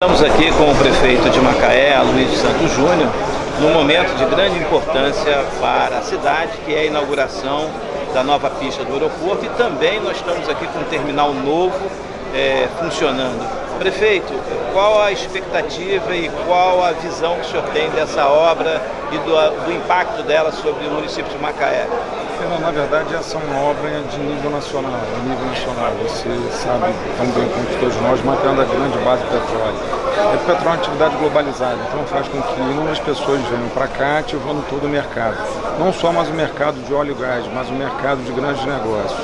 Estamos aqui com o prefeito de Macaé, Luiz Santos Júnior, num momento de grande importância para a cidade, que é a inauguração da nova pista do aeroporto e também nós estamos aqui com um terminal novo é, funcionando. Prefeito, qual a expectativa e qual a visão que o senhor tem dessa obra e do, do impacto dela sobre o município de Macaé? Na verdade essa é uma obra de nível nacional, a nível nacional. Você sabe tão bem como todos nós, é uma grande base de petróleo. É petróleo é uma atividade globalizada, então faz com que inúmeras pessoas venham para cá ativando todo o mercado. Não só mais o mercado de óleo e gás, mas o mercado de grandes negócios.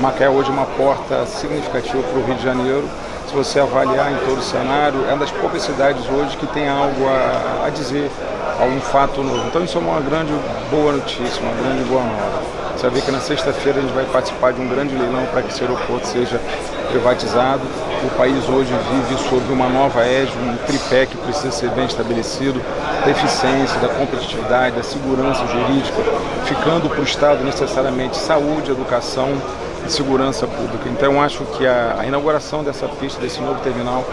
Macaé hoje é uma porta significativa para o Rio de Janeiro. Se você avaliar em todo o cenário, é uma das poucas cidades hoje que tem algo a, a dizer, algum fato novo. Então isso é uma grande boa notícia, uma grande boa nova. Você ver que na sexta-feira a gente vai participar de um grande leilão para que esse aeroporto seja privatizado. O país hoje vive sob uma nova égide, um tripé que precisa ser bem estabelecido, da eficiência, da competitividade, da segurança jurídica, ficando para o Estado necessariamente saúde, educação, de segurança pública. Então acho que a, a, inauguração dessa pista, desse novo terminal,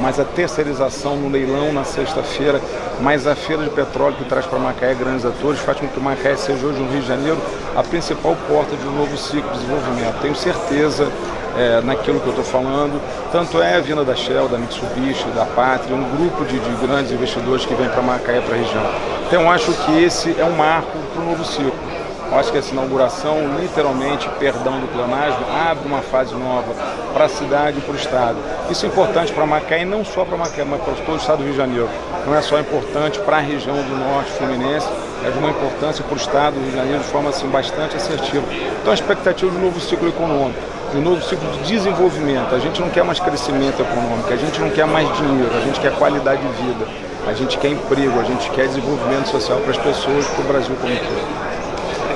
mais a terceirização no leilão na sexta-feira, mais a feira de petróleo que traz para Macaé grandes atores, faz com que Macaé seja hoje no Rio de Janeiro a principal porta de um novo ciclo de desenvolvimento. Tenho certeza é, naquilo que eu estou falando, tanto é a vinda da Shell, da Mitsubishi, da Pátria, um grupo de, de grandes investidores que vem para Macaé, para a região. Então acho que esse é um marco para o novo ciclo. Eu acho que essa inauguração, literalmente, perdão do pleonasmo, abre uma fase nova para a cidade e para o Estado. Isso é importante para Macaé, não só para Macaé, mas para todo o Estado do Rio de Janeiro. Não é só importante para a região do Norte Fluminense, é de uma importância para o Estado do Rio de Janeiro de forma assim, bastante assertiva. Então a expectativa de um novo ciclo econômico, de um novo ciclo de desenvolvimento. A gente não quer mais crescimento econômico, a gente não quer mais dinheiro, a gente quer qualidade de vida, a gente quer emprego, a gente quer desenvolvimento social para as pessoas, para o Brasil como um todo.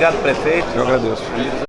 Obrigado, prefeito. Eu agradeço.